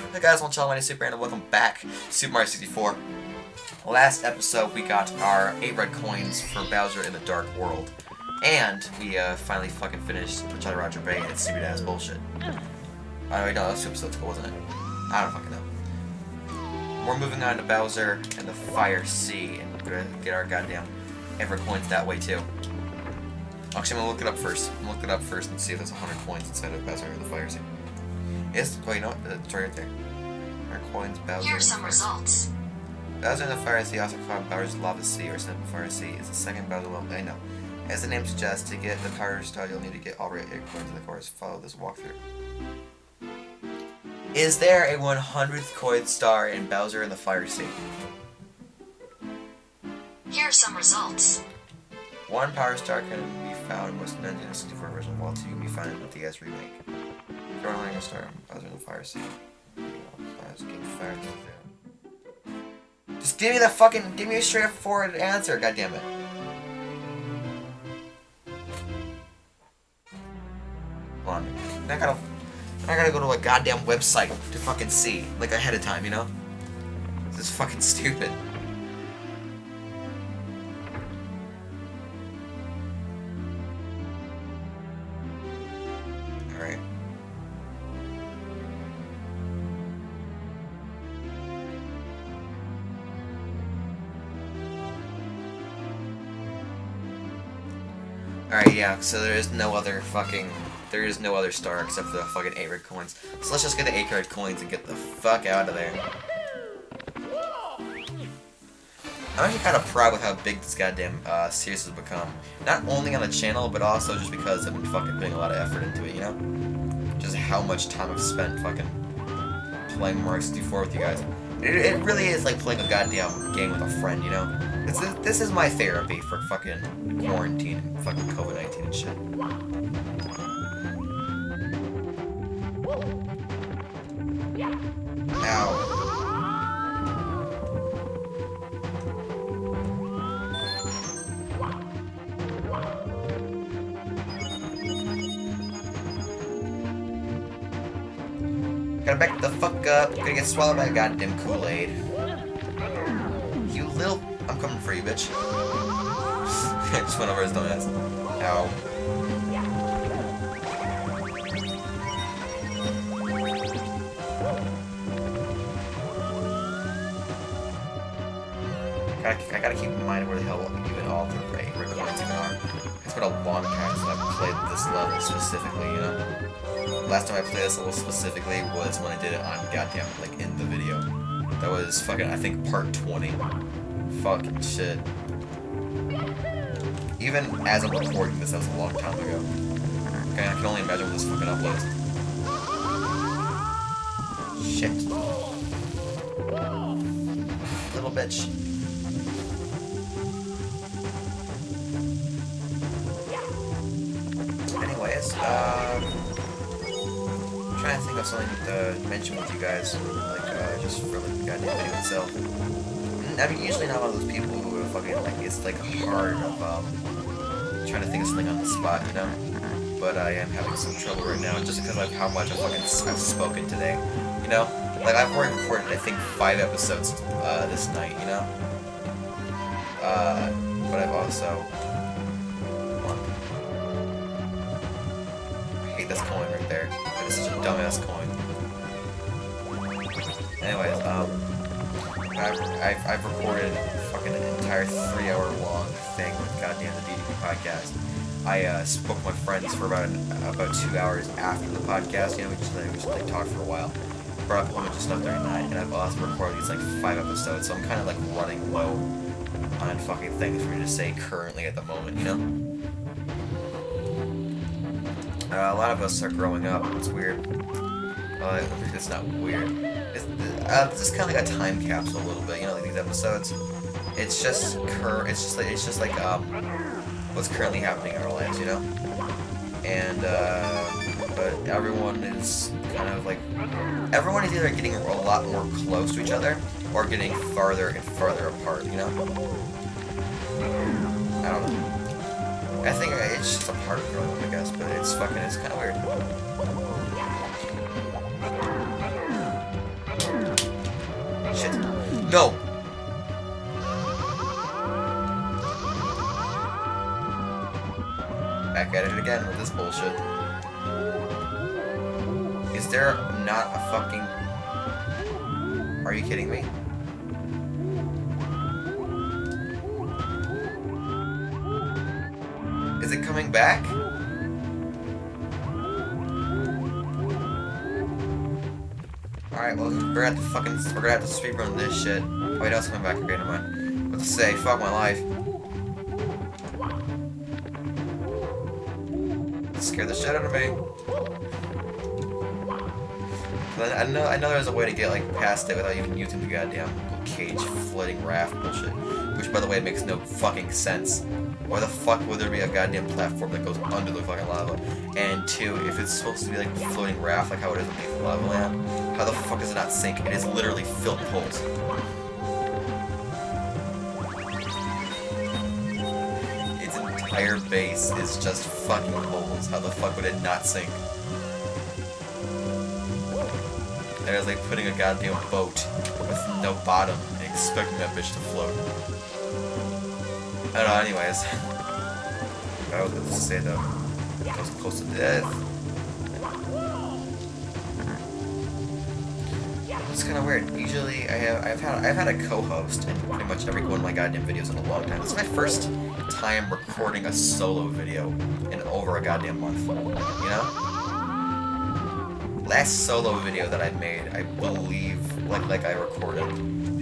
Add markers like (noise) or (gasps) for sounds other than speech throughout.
Hey guys, I'm Charlie, Super and welcome back to Super Mario 64. Last episode, we got our 8 red coins for Bowser in the Dark World. And we uh, finally fucking finished Jolly Roger Bay and stupid ass bullshit. Oh wait, no, that was two episodes ago, wasn't it? I don't fucking know. We're moving on to Bowser and the Fire Sea, and we're gonna get our goddamn Ever coins that way too. Actually, I'm gonna look it up first. I'm gonna look it up first and see if there's 100 coins inside of Bowser and the Fire Sea. Yes, you know what? It's right there. Our coins, Bowser. Here are some results. Bowser in the Fire Sea, also called Bowser's Lava Sea or Simple Fire Sea, is the second Bowser level. I know. As the name suggests, to get the Power Star, you'll need to get all right eight coins in the course. Follow this walkthrough. Is there a 100th coin star in Bowser in the Fire Sea? Here are some results. One Power Star can be found in most 1964 version, while two can be found in the DS remake. Throw running a star, Bowser in the Fire. Fire Just give me the fucking, give me a straightforward answer, goddammit. Hold on. I gotta, I gotta go to a goddamn website to fucking see, like ahead of time, you know? This is fucking stupid. Alright, yeah, so there is no other fucking... There is no other star except for the fucking 8 red coins. So let's just get the 8 red coins and get the fuck out of there. I'm actually kind of proud with how big this goddamn uh, series has become. Not only on the channel, but also just because I've been fucking putting a lot of effort into it, you know? Just how much time I've spent fucking playing Mario 64 with you guys. It, it really is like playing a goddamn game with a friend, you know? This is, this is my therapy for fucking quarantine and fucking COVID-19 and shit. Gotta back the fuck up. Gonna get swallowed by a goddamn Kool-Aid. You little... I'm coming for you, bitch. (laughs) Just went over his dumbass. Ow. Gotta, I gotta keep in mind where the hell even all the right recordings even are. It's been a long time since I've played this level specifically, you know? Last time I played this level specifically was when I did it on goddamn, like, in the video. That was fucking, I think, part 20. Fucking shit. Even as I'm recording this, that was a long time ago. Okay, I can only imagine when this fucking uploads. Shit. Little bitch. Anyways, um... To think of something to mention with you guys, like, uh, just for, like, the goddamn video itself. I mean, usually not one of those people who are fucking, like, it's, like, hard of, um, trying to think of something on the spot, you know? But I am having some trouble right now, just because of how much I've fucking I've spoken today, you know? Like, I've already recorded, I think, five episodes, uh, this night, you know? Uh, but I've also... I hate this coin right there. Such a dumbass coin. Anyways, um... I've, I've, I've recorded fucking an entire three-hour long thing with goddamn the DDP podcast. I uh, spoke with my friends for about about two hours after the podcast. You know, we just, like, we just like, talked for a while. Brought up bunch of stuff during the night, and I've also recorded these like five episodes, so I'm kind of like running low on fucking things for me to say currently at the moment. You know. Uh, a lot of us are growing up. It's weird. Uh, it's not weird. It's, uh, this is kind of like a time capsule a little bit, you know, like these episodes. It's just cur. It's just like it's just like um, what's currently happening in our lives, you know. And uh, but everyone is kind of like everyone is either getting a lot more close to each other or getting farther and farther apart, you know. I don't know. I think it's just a part of growing up, I guess, but it's fucking, it's kind of weird. shit. No! Back at it again with this bullshit. Is there not a fucking... Are you kidding me? Back? Alright, well, we're gonna have to fucking, we're gonna have to speedrun this shit. Oh, Wait, else coming back. Okay, never mind. What to say? Fuck my life. Scared the shit out of me. I know, I know there's a way to get like past it without even using the goddamn cage floating raft bullshit. Which, by the way, makes no fucking sense. Why the fuck would there be a goddamn platform that goes under the fucking lava? And two, if it's supposed to be like a floating raft, like how it is in Lethal Lava Land, how the fuck does it not sink? It is literally filled with holes. Its entire base is just fucking holes. How the fuck would it not sink? That is like putting a goddamn boat with no bottom expecting that bitch to float. I don't know, anyways. I was going to say though. I was close to death. It's kind of weird. Usually, I have I've had I've had a co-host in pretty much every one of my goddamn videos in a long time. This is my first time recording a solo video in over a goddamn month. You know? Last solo video that I made, I believe, like like I recorded,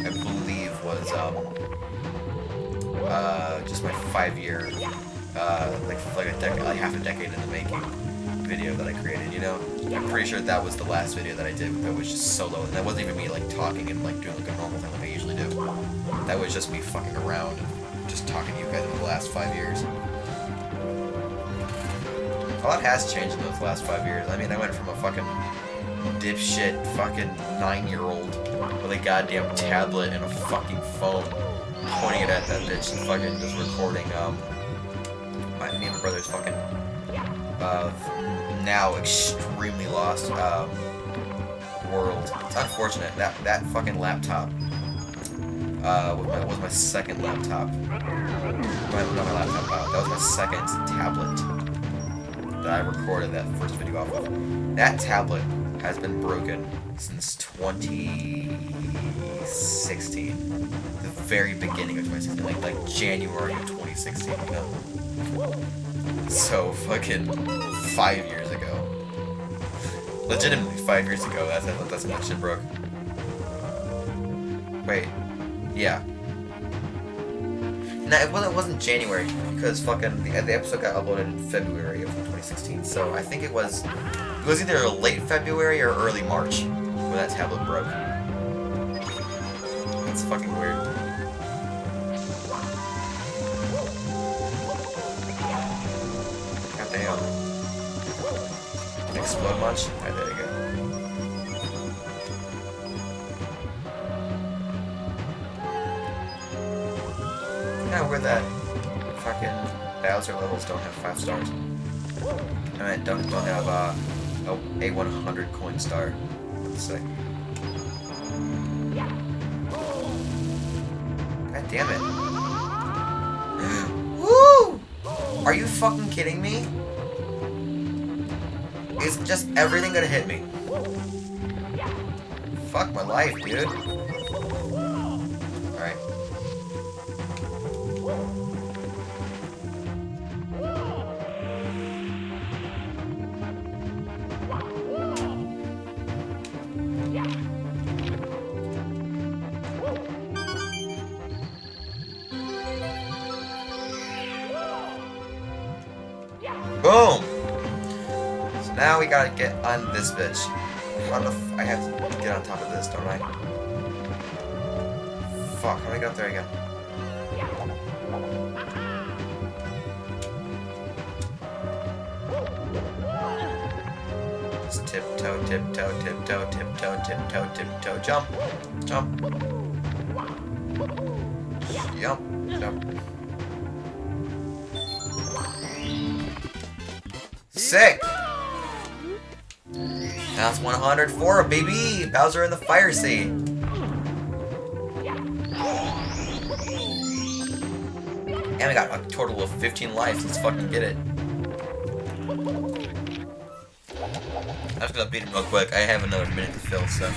I believe was um uh just my five year, uh like like a decade, like half a decade in the making video that I created, you know? I'm pretty sure that was the last video that I did that was just solo, and that wasn't even me, like, talking and, like, doing, like, a normal thing like I usually do. That was just me fucking around just talking to you guys in the last five years. A lot has changed in those last five years. I mean, I went from a fucking dipshit fucking nine-year-old with a goddamn tablet and a fucking phone pointing it at that bitch and fucking just recording, um, my, me and my brother's fucking, uh, now extremely lost, um, world. It's unfortunate. That, that fucking laptop, uh, was my, was my second laptop. My, not my laptop, uh, that was my second tablet that I recorded that first video off of. That tablet has been broken since 2016. The very beginning of 2016, like like January of 2016, you know? So fucking five years ago. Legitimately five years ago, that's that's when that shit broke. Wait. Yeah. No, well, it wasn't January because fucking the, the episode got uploaded in February of 2016. So I think it was it was either late February or early March when that tablet broke. That's fucking weird. God damn. Explode much? You go. Kinda weird that fucking Bowser levels don't have five stars. I mean, don't don't have uh, a a 100 coin star. Let's say. God damn it! (gasps) Woo! Are you fucking kidding me? Is just everything gonna hit me? Fuck my life, dude. Alright. Now we gotta get on this bitch. How the f I have to get on top of this, don't I? Fuck, how do I get up there again? Just tiptoe, tiptoe, tiptoe, tiptoe, tiptoe, tiptoe, jump, jump, jump, jump. Sick! That's 104, baby! Bowser in the fire seat. And we got a total of 15 lives. Let's fucking get it. I'm just gonna beat him real quick. I have another minute to fill, so...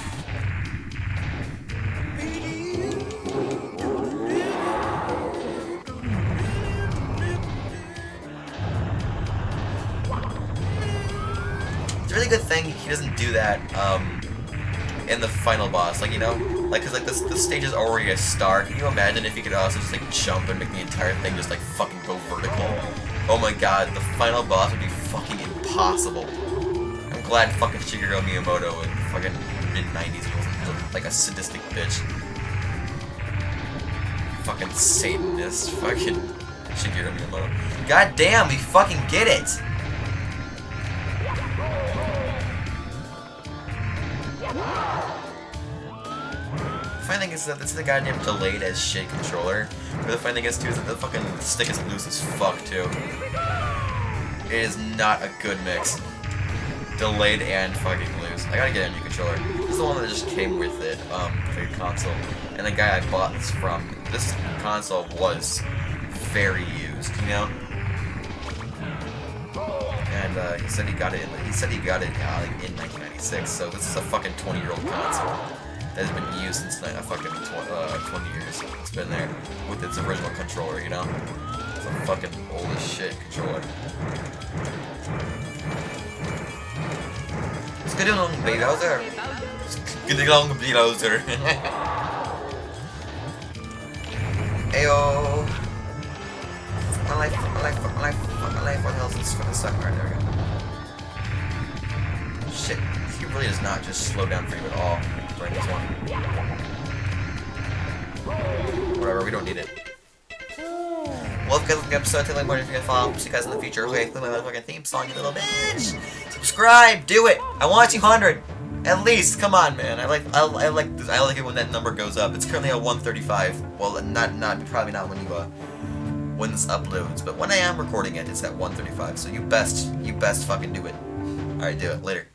Good thing he doesn't do that um, in the final boss. Like, you know? Like, cause like this, this stage is already a star. Can you imagine if he could also just like jump and make the entire thing just like fucking go vertical? Oh my god, the final boss would be fucking impossible. I'm glad fucking Shigeru Miyamoto in fucking mid-90s wasn't like a sadistic bitch. Fucking Satanist, fucking Shigeru Miyamoto. God damn, we fucking get it! The funny thing is that this is a goddamn delayed as shit controller. But the funny thing is too is that the fucking stick is loose as fuck too. It is not a good mix. Delayed and fucking loose. I gotta get a new controller. This is the one that just came with it, um, for your console. And the guy I bought this from, this console was very used, you know? And uh, he said he got it. In, he said he got it uh, in 1996. So this is a fucking 20 year old console that has been used since uh, fucking tw uh, 20 years. It's been there with its original controller, you know. It's a fucking old as shit controller. Get along, Bowser. Get along, Bowser. (laughs) Ayo. My life, my life, the hell is fucking suck? There we go. Shit, he really does not just slow down for you at all during this one. Whatever, we don't need it. Well, if you guys like the episode, tell me more if you're gonna follow. See you guys in the future. Okay, play my motherfucking theme song, you little bitch. Subscribe, do it. I want 200. At least, come on, man. I like, I, I like, this, I like it when that number goes up. It's currently at 135. Well, not, not, probably not when you, uh, when this uploads, but when I am recording it, it's at 1:35. So you best, you best fucking do it. All right, do it later.